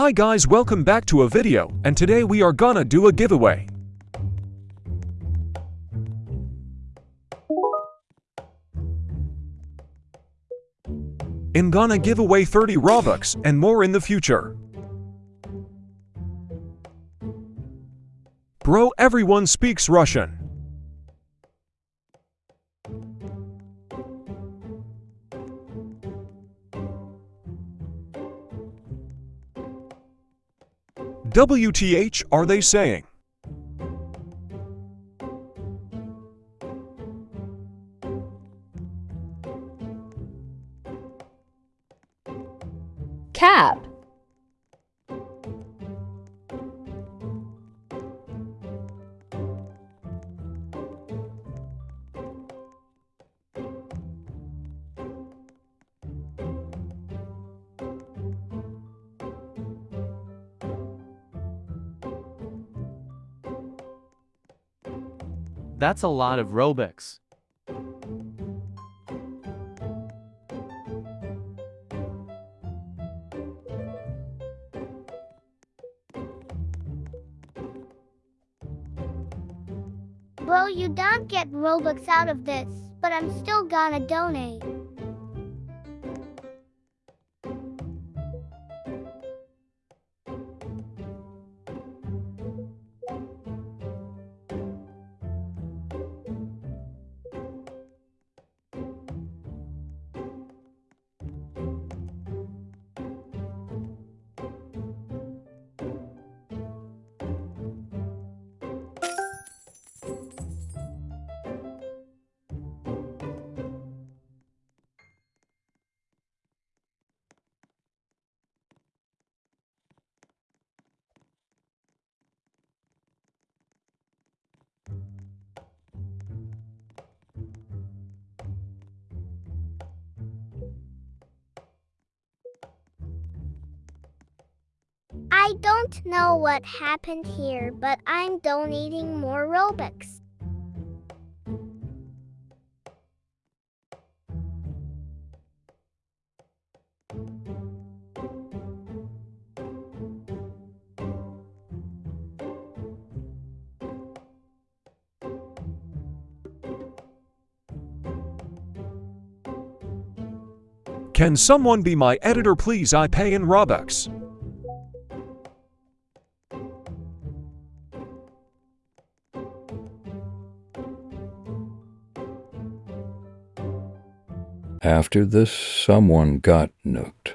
Hi guys welcome back to a video and today we are gonna do a giveaway. I'm gonna give away 30 Robux and more in the future. Bro everyone speaks Russian. WTH are they saying? Cap. That's a lot of Robux. Bro, you don't get Robux out of this, but I'm still gonna donate. I don't know what happened here, but I'm donating more Robux. Can someone be my editor please I pay in Robux. After this, someone got nuked.